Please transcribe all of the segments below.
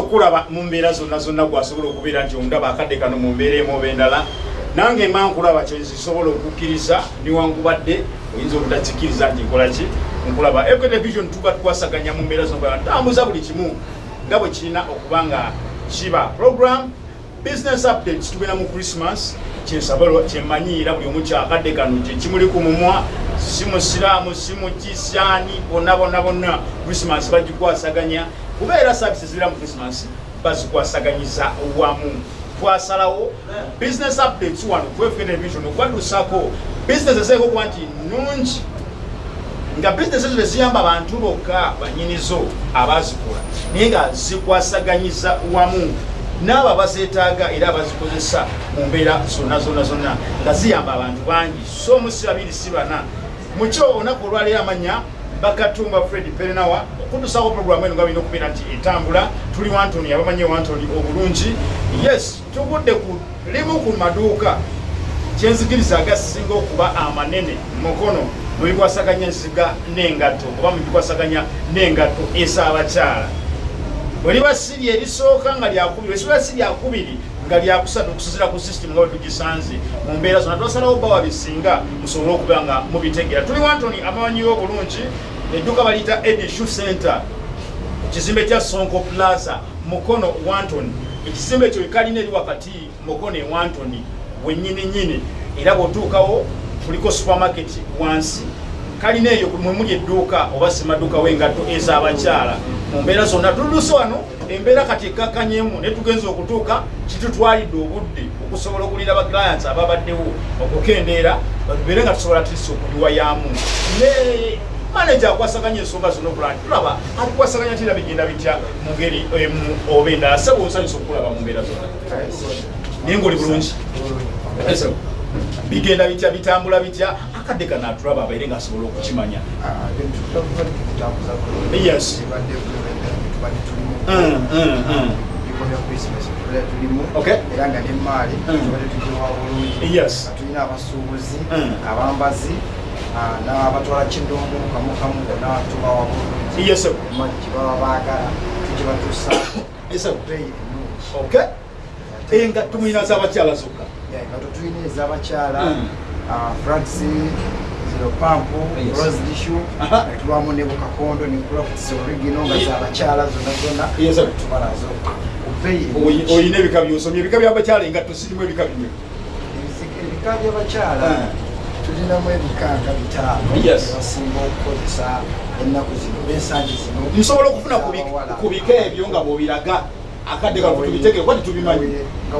okulaba mu mbeera zonna zonna gwasobola okubeera nti ondaba akadde kano mu mbeera emu oba endala. Nange mba nkulaba kyozisobola okukkiriza niwankubadde oyinza obutakikkiriza nti nkolaki nkulaba. Equetevision tuba tukwasaganya mu mbeera zonna ntambuza buli kimu nga bwe kirina okuba nga kiba. Program business updates tubeera mu christmas kyensabalo kyemmanyiira buli omu kyakadde kano kyekimuli ku mumwa si musiraamu si mukisyani bonna bonna bonna. Christmas bagikwasaganya kubeera services zibira mu christmas bazikwasaganyiza wamu. Twasalawo business updates wano kwefuke television okwadusako business eseeko okuba nti nungi nga business ezo teziyamba abantu bokka banyinizo abazikola naye nga zikwasaganyiza wamu. N'abo abazeetaaga era abazikozesa mu mbeera zonna zonna zonna nga ziyamba abantu bangi. So omusi babiri si bana mukyo olunaku olwaleero amanya bakatumba fred perenawa okutusako programu eno nga birina okubeera nti etambula tuli wantoni abamanyi wantoni obulungi. Yes tugudde ku limu ku maduuka kyenzikiriza agasinga okuba amanene mukono mubikwasaganya ensiga n'engatto oba mubikwasaganya n'engatto ez'abakyala. Bwe liba siri erisooka nga lyakubiri esiba si lyakubiri nga lyakusatu okusuzira ku system nga wetugisanze mu mbeera zonna twasalawo bawa bisinga musobole okuba nga mubitegera tuli wantoni abamanyiwo obulungi edduka baliyita edishu center. Ekizimbe kya sonko plaza mukono wantoni ekizimbe ekyo ekalina eri wakati mukono e wantoni wenyininyini era bwotuukawo kuliko supermarket wansi. Kalina eyo mwemuli edduuka oba simaduuka w'engatto ez'abakyala. Mu mbeera zonna tuluse wano embeera kati ekkakanyemu naye tugenza okutuuka kitutwalidde obudde okusobola okulinda baclients ababaddewo okukendeera batubeere nga tusobola tisi okuliwayamu ne manaja akwasaganya ensonga zonna okulaba nti tulaba atukwasaganya tira bigenda bitya mu ngeri emu oba endala? Sebo nsanyusa okulaba mu mbeera zonna. Naye ngaoli bulungi? Bigenda bitya bitambula bitya? Akadde kana atulaba abaire nga asobola okukimanya. Yes. Mm, mm, mm. Okay. era nga nemaali Mm. tubadde tugiwa bulungi. Tulina abasuubuzi Mm. abambazi n'abatwala kindomu kamu kamu bonna tubawa bulungi yes emali gibaba baagala tugibatuusa yes beeyi ennungi okay. Engatto mulina z'abakyala zokka Yeah, nga tetulina ez'abakyala Mm. ah, flags zero pampu Yes. rose dishu Aha. tubamu ne bukakondo ne crofts origino nga z'abakyala zonna zonna tubalazo oyina ebika byosomye ebika by'abakyala engatto zirimu ebika Ebizike- ebika by'abakyala. Tulinamu ebika nga bitaano basinga okukozesa ennaku zino n'ensangi zino. Nsobola okufuna ku bika ebyo nga bwobiraga akadde kano tubitegere kuba titubimanyi nga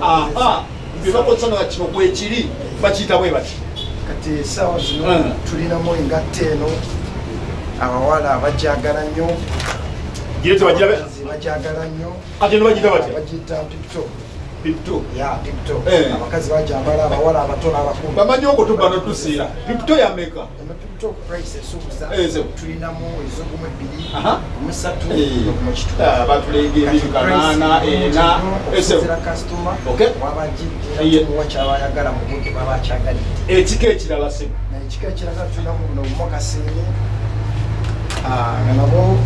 aha. byebakozesa nga kino kwekiri bakiyita bwe bati? Kati esaawa zino Mm. tulinamu engatta eno. Abawala bajagala nnyo. Gire tebagira be- abakazi bajagala nnyo. Kati eno bagiyita batya bagiyita tiktok pipto ya tiktok Eh. abakazi bajambala abawala abato n'abakulu bamanyi oko tuba notusiira pipto yameka? Tiktok price esuubuza. Eh, tulinamu ezogumu ebbiri omusatu Eh. kitundu batulega ebintu kanaana ena. Ese okusinzira kasitoma Ye. muwa kyabayagala mu budde baba akyagalidde ekika ekirala se ekika ekiraga tulinamu buno mokasini nga nabo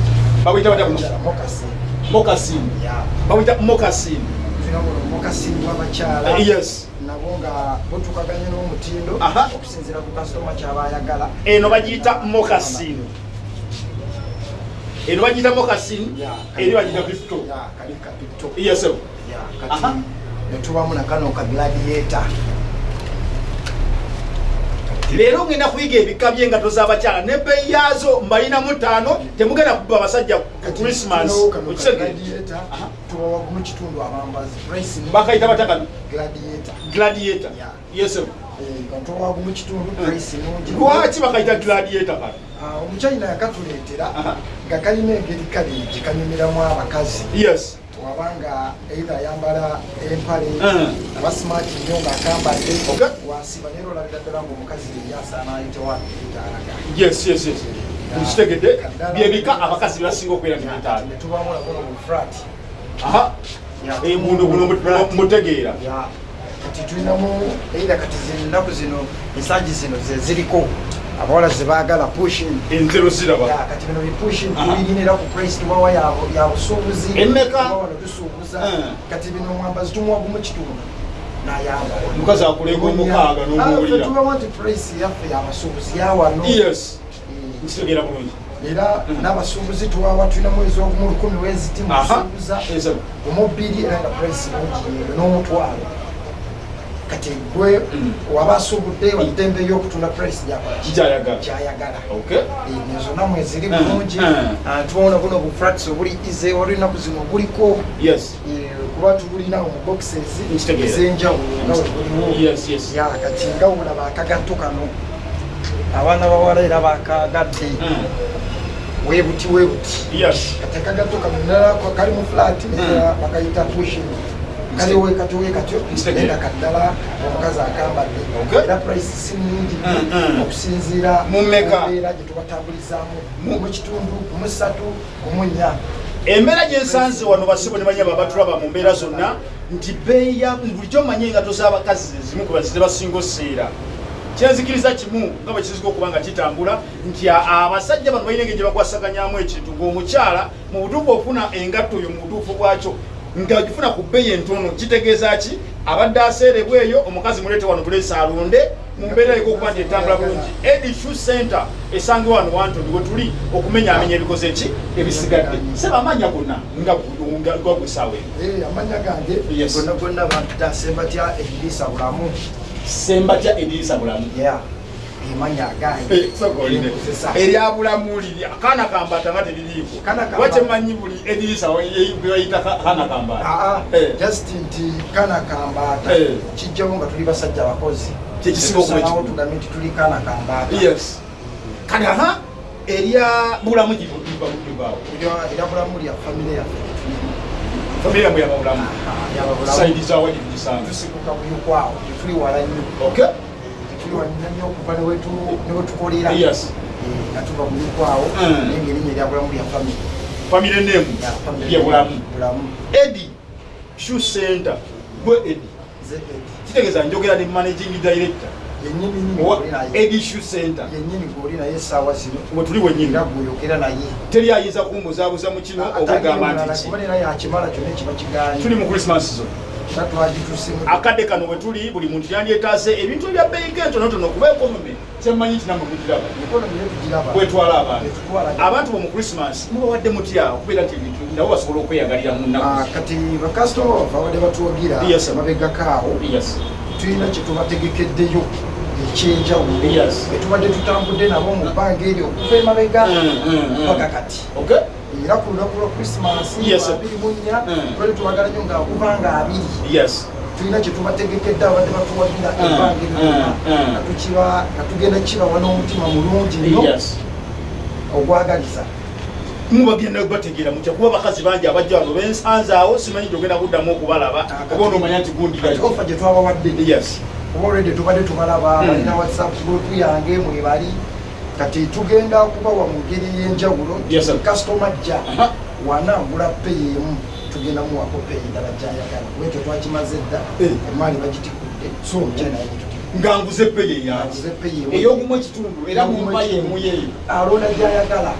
babuyita batya mokasini mokasini ya. Babuyita mokasini tulinamu buno mokasini wabakyala yes. Nabo nga butukaganye n'omutindo Aha. okusinzira ku kasitoma kyabayagala. Eno bagiyita mokasini eno bagiyita mokasini eri bagiyita pipto kalika pito yes netubamu nakano ka gladiator leero ngenda kuyiga ebika by'engato z'abakyala nebbeeyi yaazo mbalinamu ttaano temugenda kuba abasajja ni bakayita batakano. Gladiator. Gladiator. Yeah. yes Eh, nga tubawa mu kitundu price nungi. Lwaki bakayita gladiator kano? Ah, omuchina yakatuleetera nga kalina engeri kale gikanyumiramu abakazi. Yes wabanga eitha ayambala empale Mm. aba smart nnyo ng'akambadde. Wasiba naye olabira ddala ng'omukazi yeri asaana ayitewanitaalaga yes yes yes. Nkitegedde byebika abakazi byebasinga okubeera nibitaano netubamu labono mu frat aha. Eh, buno buno mu- mutegeera. Kati tulinamu eitha kati zino ennaku zino ensangi zino ze ziriko abawala zebaagala kati bino bipushing Aha. tubirinira ku price tubawa ya ya busuubuzi Emmeka? Tubawa tusuubuza Eh. kati bino mwambazi tumuwa gumu kitundu. Nayambala Omukazi akulega omukaaga n'omuwulira. tubawa nti price yaffe yabasuubuzi yawano Eh, nkitegeera bulungi. Era Mm. n'abasuubuzi tuwawa tulina mwezi ogumu lukumi weziti musuubuza omubiri era nga price mungi n'omutwalo kati gwe Mm. waba asuubudde watembe ey'okutunda price gyakola kikyayagala kyayagala okay. Ezo namwe ziri Mm, bulungi. Mm. Ah, tubona buno bufrats obuli ize olunaku zino buliko. Eh, kuba tubulina mu boxes Nkitegeera. ez'enjawulo nga we buliwo. Yes yes. Ya kati nga wulaba akagatto kano. Abaana bawala era bakagadde. Mm. webuti webuti kati akagatto kano kali mu flat bakayita pushing kaliwe katyo Nkitegeera. era kaddala omukazi akambadde. Era price si nyingi Mm, mm. okusinziira Mu mmeka? mbeera gye tubatambulizaamu Mu- mu kitundu mu ssatu mu nnya. Embeera gyensanze wano basibo ne banya babatulaba mu mbeera zonna nti beeyi ya bulijjo manye engato z'abakazi zezimu ku bazite basinga oseera kyenzikiriza kimu nga bwe kiziga okuba nga kitambula nti abasajja bano balina engeri gye bakwasaganyamu ekintu. Ng'omukyala mu butuufu ofuna engatto eyo mu butuufu bwakyo ng'agifuna ku bbeeyi entono kitegeeza ki? Abadde aseerebwa eyo omukazi muleete wano buleesi alonde mu mbeera yeko okuba nti etambula bulungi. Edi shoe center esange wano wantoni we tuli okumenyaamenya ebikoze ki? Ebisigadde. Seba amanya gonna nga gwesaawa eno. Eh, amanya gange gonna gonna bantase batya ebiriisa bulamu. Sembatya ediyisa bulamu emanya gange Nkozesa. eryabulamu liri akaana kambata nga teririiko Kaana kambata. watemanyi buli ediyisa bebayita kaana kambata. Aa Eh. just nti kana kambaata Eh. kijjawo nga tuli basajja bakozi Kyekisinga okuba Tetusalawo ekikulu. tugambe nti tuli kana kambaata yes. Kati aha. Erya bulamu gibaawo era bulamu. Lya famire yaffe famiry yamwe yababulamu saidi zawa gigisanga tusibuka buyukwawo tetuli wala nnyo wala nnyo okuva ne wetu- ne wetukolera yes. Eh, nga tuva buyukwawo Mm. naye ngaerinnya erya bulamu lya famire famire nemu Ya, family. yebulamu bulamu. edi shoe center. Gwe edi kitegeeza njogera ne managing director. Edi shoe center. Yennyini goli naye essaawa zino. We tuli wenyini teri ayinza kumbuzaabuza mu kino okugamba nti tuli mu christmas zo era twagitusimu akadde kano we tuli buli muntu yandyetaase ebintu ebya bbeeyika entonotono kuba ekonome kyemmanyi nti namwe mugiraba ekonomi bwetwala abantu abantu bo mu christmas mubawadde mutya okubeera nti ebintu nabo basobola okweyagalira mu Ah, nnaku kati bakasitoma bava wadde batuwagira Yes, sir. mabegakaawo tulina kyetubategekeddeyo ekyenjawulo. Etubadde tutambudde nabo mu bbanga eryo okuva emabega Mm, mm, mm. paka kati era ku lunaku lwa sir. abiri mu nnya Mm. twali tubagala nnyo nga kubanga abiri. Tulina kyetubategekedde abadde batuwagira Mm, ebbanga eryonna mm, mm. nga tukiba nga tugenda kibawa n'omutima mulungi nnyo. Ogwagaliza mubagenda bategeera mutya kuba bakazi bangi abajja wano bensanzaawo simanyi gyogenda kuddamu okubalaba oba onomanya nti kati gundirayo ofa gye twabawadde yes. Kuba olwedde tubadde tubalaba balina whatsapp group yange mwebali kati tugenda kubawa mu ngeri y'enjawulo kasitoma jja Aha. wanaagula peyi emu tugenda muwako peyi ndala gyayagala wekyo twakimaze dda Eh. emaali bagitikudde so omukya naye gitutikudde nga nguze peyi emu. ey'ogumu ekitundu era mumpa yemu yeeyo alonda gyayagala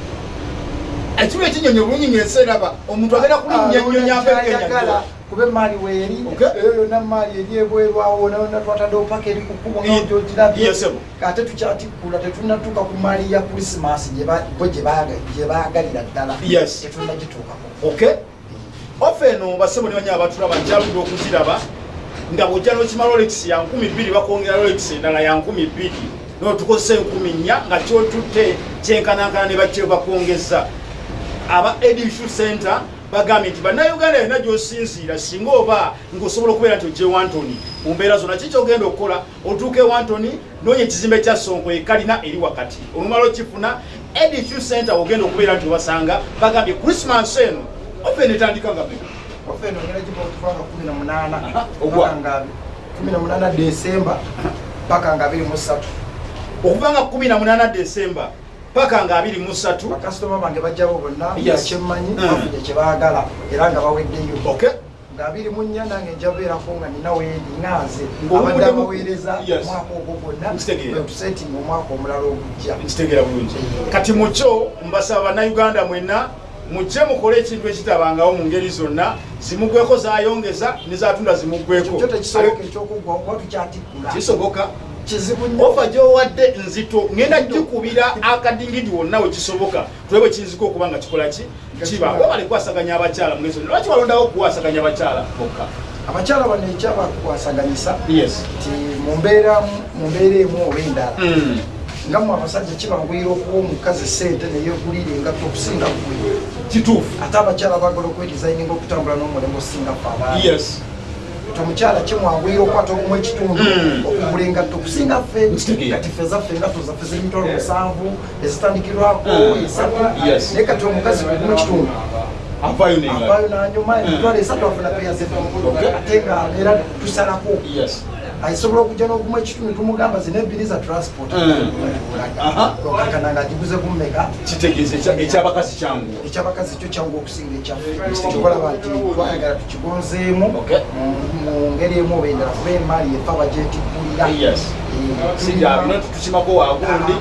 ekiro ekinyonyo bulungi ngaenseraba omuntu agenda kulinnyanyonya gyayagala apekenyao kuba emaali weeri eyo yonna emaali eri ebwerwawo nayonna twataddewo paka eri ku kkubo Ye- ngaogyogirabye yes, sir. ate tukyatikkula tetunatuuka ku maali ya krisimasi bo gye baaga- gye baagalira ddala. Yes. tetunagituukako okay ofe eno basebo ne banya abatulaba nkyaludde okugiraba nga bwojja nokima rolex ya nkumi bbiri bakwongera rolex endala ya nkumi bbiri notukozesa enkumi nnya nga kyotutte kyenkanankana ne bakye bakwongeza. Aba edishu center bagambye nti bannayuganda yonna gyosinziira singa oba ngaosobola okubeera nti ojje wantoni mu mbeera zonna ki kyogenda okukola? Otuuka e wantoni noonya ekizimbe kya sonko ekalina eri wakati. Olumala okifuna edishu center ogenda okubeera nti obasanga bagambye krismas eno ofe netandika nga meka ofe eno ngera giba okuvanga kumi na munaana Aha, ogwa? paka nga kumi na munaana desemba paka nga abiri mu ssatu. Okuva nga 18 desemba paka nga 23 bakasitoma bange bajjawo bonna kyemmanyi Mm. bafunye kye baagala era nga baweddeyo. Okay ng'abiri mu nnya nange nja beerako nga nina Ng'obuvuddemu- abadde abaweereza omwaka ogwo gwonna tusetinga omwaka omulala ogujja. Nkitegeera bulungi. Kati mukyo mbasaba bannayuganda mwenna mujje mukole ekintu ekitabangawo mu ngeri zonna zimuggweko zayongeza nezatunda zimuggweko kyo tekisoboka ekyokuggwa kuba tukyatikkula. Kisoboka ofa gyowadde nzito ngenda gikubira akadingidi wonna wekisoboka tule bwe kiyinzika okuba nga kikola ki? Kiba. webale kwasaganya abakyala mugezi lwaki walondawo okuwasaganya abakyala bokka? Abakyala bano ekyabakwasaganyisa yes. Nti mu mbeera mu mbeera emu oba endala Mm. nga mu abasajja kibanguyira okuwa omukazi sente neyegulira engatto okusinga gwe kituufu. Ate abakyala bagala okwedizayininga okutambula n'omulembe osinga fe abaana yes ti omukyala kimwanguyira okukwata ogumu ekitundu Mm. okugula engatto okusinga ffe kati ffe zaffe engatto zaffe z'emitwalo musanvu ezitandikirwako Mm. esatu naye kati omukazi kugumu ekitundu. Avayo nanyuma emitwalo esatu afuna peya zefe ate nga era tusalako yes asobola okujja n'ogumu ekitundu tumugamba zina ebiri za transport. Mm. Agiguze kumeka kitegeeza ekya- ekyabakazi kyangu. Ekyabakazi kyo kyangu okusinga ekyaffe kikolaba nti twayagala tukigonzeemu. Okay. mu- ngeri emu oba endala kuba emaali efa bagyetikkulira yes. Siryabino tutukimako wagundi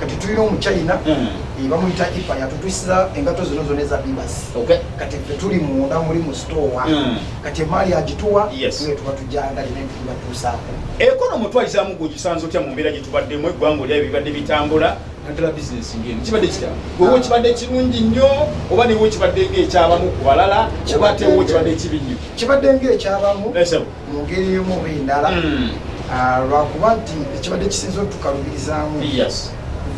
kati tulina omuchina Mm. eh, bamuyita ipa yatutusiza engato zino zona eza bibas. Okay. Kati ffe tuli munda muli mu stowa Mm. kati emaali agituwa Yes. tuwe tuba tujangalira entubatuusaako ekonomi otwalizamu gwegisanza otya mu mbeera gye tubaddemu eggwanga olya bibadde bitambula naddala bizinesi ngeno kibadde kitya? Wewe kibadde kirungi nnyo oba niwe kibadde ngaekyabamu ku balala oba ate wo kibadde ekibi nnyo? Kibadde ngaekyabamu Esebo. mu ngeri emu oba endala Mm. Ah, lwakuba nti ekibadde kisinza otukalubirizaamu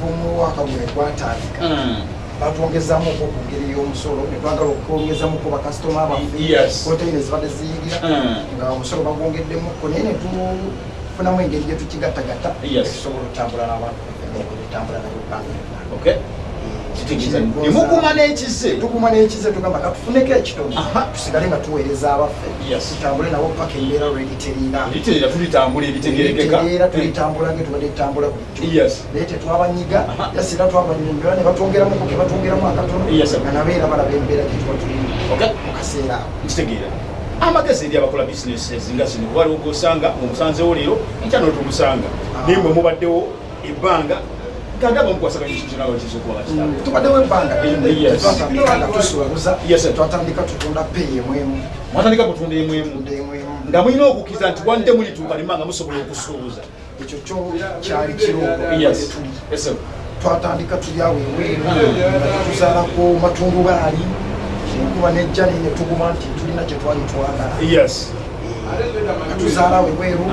yes kuva omwaka gwe gwatandika Mm. batwongezaamuko ku ngeri y'omusolo netwagala okwongezamuko bakasitoma baffe Yes. konteina ezibadde ziyingira Mm. nga omusolo bagwongeddemuko naye netufunamu engeri gye tukigattagatta Yes. tusobola otambula n'abantu etambula nayo okay nemukuma n'ekize tukuma n'ekize tugamba katufuneko ekitono. Tusigale nga tuweereza abaffe. Tutambule nabo paka embeera lweriterera liteera tulitambula ebitegerekeka. Tulitambula nga tubadde tutambula bulijjo naye tetwabanyiga. Yasira twabanyumbira ne batwongeramuko ke batwongeramu akatono. Nga nabeera balaba embeera gye tuba tulimu mu kaseera ako nkitegeera. Amagezi eri abakola bizinesi ezinga zino kuba aliwo gosanga mumusanzewo leero nkya notumusanga. Naye mwe mubaddewo ebbanga ngandaba mukwasaganya ekintu kyona bakiza okuba bakitabo tubaddewo ebbanga Yes. twatandika tutunda peeyi emwemu mwatandika kutunda emu emu tunda emwemu nga mulina okukkiriza nti wadde mulituuka limba nga musobola okusuubuza ekyo kyo kyali kiroogo twatandika tuli awo eweeru nga tetuzaalako matundubaali enkuba nejja naye netuguma nti tulina kye twali twagala. Yes. Nga tuzaala awo ebweru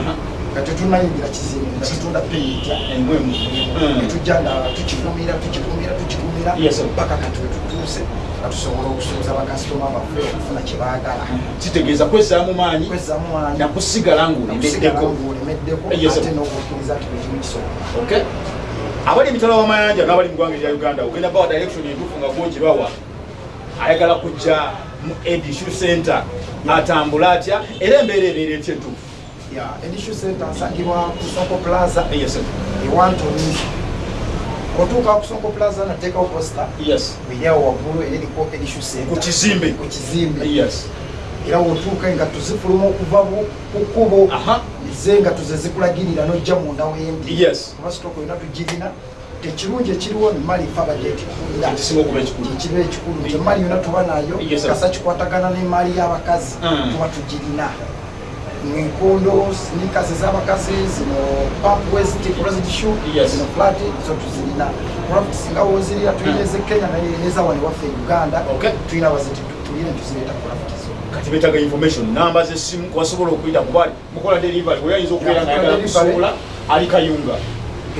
nga tetunayingira kizimbe nga tutunda peeyitya emu emu Mm. netujja nga tukigumira tukigumira tukigumira paka kati wetutuuse nga tusobola okusuubiza bakasitoma baffe okufuna kye baagala. Kitegeeza kwezzaamu maanyi nakusigala ngaolemeddeko ate n'okukkiriza nti bwekimu kisobola. Okay. Abali emitala w'amayanja n'abali mu ggwanga erya uganda ogenda bawa direction entuufu nga gwogirwawa ayagala kujja mu edishu center atambula atya? Era embeera ebeera etya entuufu ya edishu center nsangibwa ku sonko plaza. Yes sir. ewantoni otuuka ku sonko plaza nateekawo posta yes. Eryawo waggulu eriko edishu ku center kizimbe ku kizimbe yes. Era wotuuka engatto zifuluma okuva bu- ku kkubo aha. Ze engatto ze zikulagirira n'ojja munda wendi. Yes. Kuba sitooka olina tugirina. Tekirungi ekiriwo nemali fa bagyetikulira kisinga okuba ekikulu. Kyekiba ekikulu. Nti emali yona tuba nayo Yes, sir. kasa kikwatagana n'emaali y'abakazi. Mm. tuba tugirina enkondo snikas ez'abakazi zino pump west closet shoe Yes. zino flat zo tuzirina. Craft singa wozirira tulina ez'ekenya naye nezawani waffe e uganda. Okay. tulina baziti tulina tuzireeta craft zo. Kati beetaga information namba zesimu kwasobola okuyita kuba mukola delivery weyayinza okubeera nga Yeah, ayagala delivery. kusuula ali kayunga.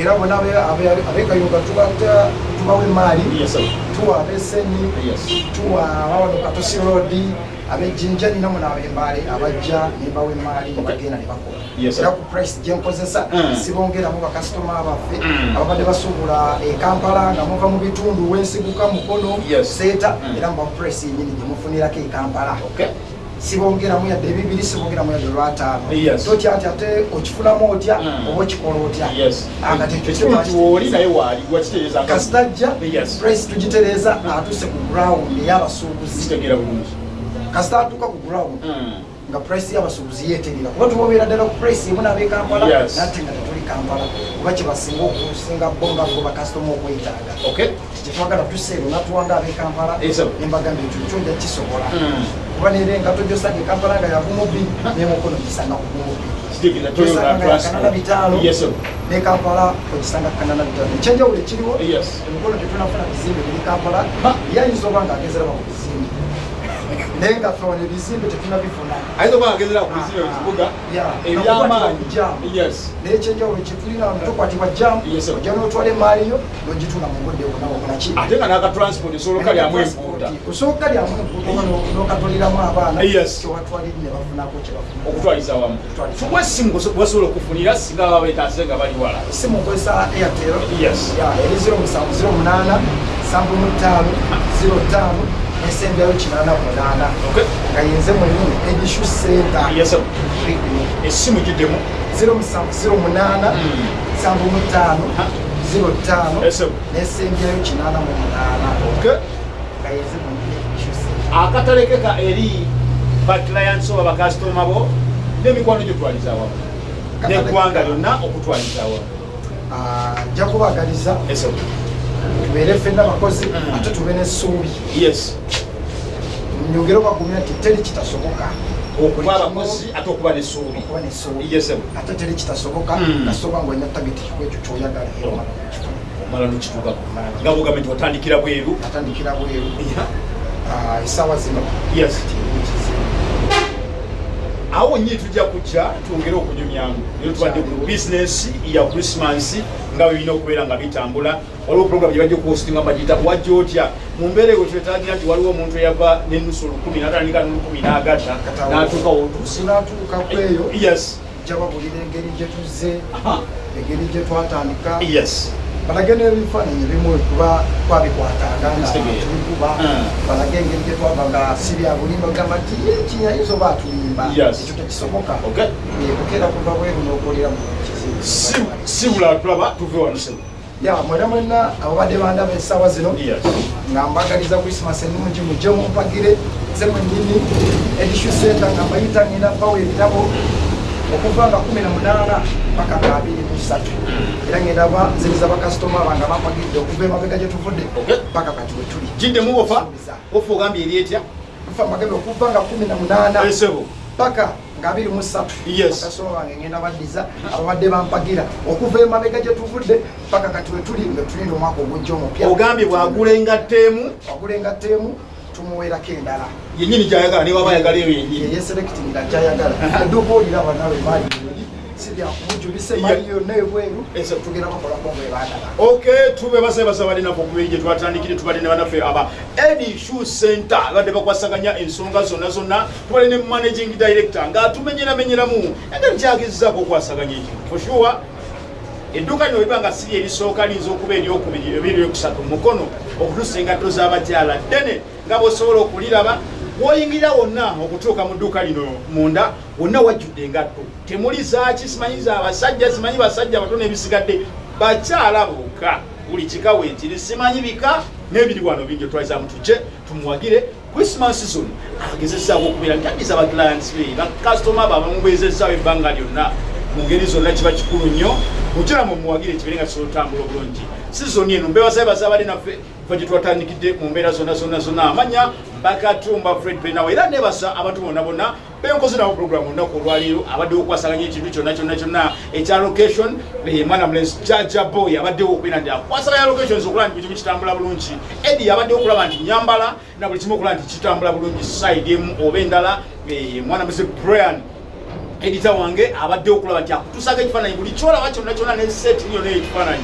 Era bona abekayunga tubata tubawa emaali yes sir. tuwa abeseni yes. Tuwa abawano katosi rodi abejjinja nina muna abembaale abajja nembawa emaali nebagenda ne bakola. Yes, sir. era ku price gyenkozesa Mm. sibongeramu bakasitoma baffe. Mm. ababadde basuubula ekampala nga muva mu bitundu wensiguka mukono seeta Mm. era muba price yenyini gyemufunirako ekampala sibongeramu yadde ebibiri sibongeramu yadde olwataano Yes. totya ati ate okifunamu otya oba okikola otya? Nti kasitajja Yes. price tugitereeza atuuse ku ground ey'abasuubuzi kasita atuuka ku ground Mm. nga price y'abasuubuzi yeeterera kuba tubabeera ddala ku price emu nabe kampala Yes. nate nga tetuli kampala kuba kyebasinga okusinga bo nga bo bakasitoma okwetaaga. Kyetwagala tuseero natuwanga abe kampala Yes, sir. nembagamba ekyo kyojja kisobola kuba nera engato gyosanga ekampala nga yavumobi nemukono gisanga transport. kanana bitaano ne kampala ogisanga kanana bitaano ekyenjawulo ekiriwo emikono tetunafuna bizimbe biri kampala yayinza oba nga agezeraba ku bizimbe naye nga fona ebizimbe tetunabifuna ayinza okuba agezera ku bizimbe mu kibuga Yeah. ebyamaanyi Jamu. yes. Naye ekyenjawulo kyetulina tokwatibwa jamu ojja n'otwala emaali yo n'ogitula mu budde bunawokolaki ate nga n'akatransport osobola okalyamu empuuta osoboka lyamu empuuta n'okatoleramu abaana Yes. kyewatwaliri ne bafunako kyebafuna okutwaliza wamu Okutwaliza. wesimu wasobola okufunira singa baba betase nga bali wala? Simu nkozesa airtel. Yes. ya eri 0708 75 05 nesembyayo 88 Okay. nga yenze mwenyini sir. esimu giddemu 0708 75 05 Yes, sir. nesembyayo 88 Okay. nga yenze mwenyini edishu center akatalekeka eri baclients oba bakasitoma bo n'emikwano gyotwaliza wamu neggwanga lyonna okutwaliza wamu Ah, nja kubagaliza. Tubeere ffenna bakozi Mm. ate tube n'essuubi. Yes. Nyongere obagumya nti teri kitasoboka. Okuba abakozi ate okuba n'essuubi. ate teri kitasoboka Mm. kasoba ngaolina tageti kwekyo kyoyagala era omala nokituukako nga bugambe nti watandikira bweru. Ah, essaawa zino. Awo nyini tujja kujja twongere okunyumyamu era tubadde ku bizinesi ya krismas nga birina okubeera nga bitambula. Waliwo program gyebajja okuhostinga bagiyita wajja otya. Mu mbeera eyo twetagira nti waliwo omuntu eyava nenusu olukumi natandika n'olukumi n'agatta n'atuuka wotuusi sinatuukako eyo. Yes. Nja babulira engeri gye tuzze engeri gye twatandika. Yes balage n'ebifaananyi bimu kuba twabikwatanga nga Kitegeera. tubikuba Mm. balage engeri gye twava nga si bya bulimba gamba nti kinyayinza oba atulimba ekyo tekisoboka Okay. bukeera kuva bweru n'okolera mu kizibu Si- si bula tulaba tuve wano sebu ya mwena mwena ababadde bandaba essaawa zino. Yes. Nga mbagaliza krismas ennungi mujje mumpagire ze mwenyini edishu center nga mbayita ngenda bawa ebitabo okuva nga 18 paka nga 23 era ngenda banziriza bakasitoma bange bampagiridde okuva emabega gye tuvudde paka kati we tuli. Giddemu ofa ofa ogambye eri etya? Tufa magembe okuva nga 18 esebo paka nga 23 Yes. bakasitoma bange ngenda baddiza ababadde bampagira okuva emabega gye tuvudde paka kati we tuli nga tulinda omwaka ogujja omupya. Ogambye bwagula engatteemu wagulenga teemu tumuweerako endala yenyini gyayagala niba bayagala eyo yenyini yeyeserekitinga gyayagala edduuka oliraba nawe maali eri si byakumujulisa emaali yonna ebweru Yes. tugenda bakolako bwe baagala okay tube basebasa balinaku okubiri gye twatandikire tubadde ne banaffe aba. Edi shu center. Badde bakwasaganya ensonga zonna zonna tubadde ne managing director. Ng'atumenyeramenyeramu engeri kyagezezaako okwasaganya for sure edduuka lino liba nga siri erisooka liyinza okuba eryokubiri ebiri eryokusatu mukono okutuusa engatto z'abakyala ddene nga bw'osobola okuliraba bw'oyingirira wonna okutuuka mu dduuka lino munda wonna wajjudde engatto. Temuli zaaki simanyi za abasajja simanyi basajja batono ebisigadde. Bakyala bokka buli kika weekiri simanyi bika n'ebiri wano bingi twalizamu tujje tumuwagire. Krismas zone agezesaako okubeera nti addiza abaclients be bakasitoma be abamubezezaawo ebbanga lyonna. Mu ngeri zonna kiba kikulu nnyo mukiramu muwagire kibeere nga kisobola otambula obulungi. Sizoni eno mbebasabe basabali naffe fe gye twatandikidde mu mbeera zonna zonna zonna. Amanya bakatumba fred penawe era nebasa abantu bonna bonna benkoze nabo programu olunaku olwaleero abaddewo okwasaganya ekintu kyonna kyonna kyonna. Ekya location eh, mwana mulenzi jaja boy abaddewo okubeera nti akwasaganya locations okulaba nti buli kimu kitambula bulungi. Edi abaddewo okulaba nti nyambala na buli kimu okulaba nti kitambula bulungi. Side emu oba endala eh, mwana mulenzi brian edita wange abaddewo okulaba nti akutuusako ekifaananyi buli kyolaba kyonna kyonna neseti yonna ekifaananyi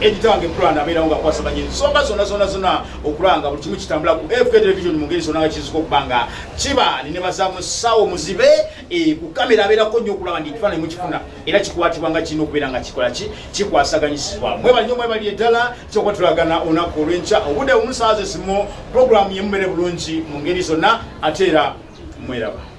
edita wange plan abeerawo nga akwasaganya ensonga zonna zonna zonna okulaba nga buli kimu kitambula ku fk television mu ngeri zonna nga kizuka okuba nga kiba nine baza musawo muzibe eh, ku kamera abeerako nnyo okulaba nti ekifaananyi mukifuna. Era kikwatibwa nga kirina okubeera nga kikola ki? Kikwasaganyisibwa mwebali nnyo mwebali eddala kyokuba tulagana olunaku olw'enkya. Obudde bumusaaze simo programu yemubeere bulungi mu ngeri zonna ate era mweraba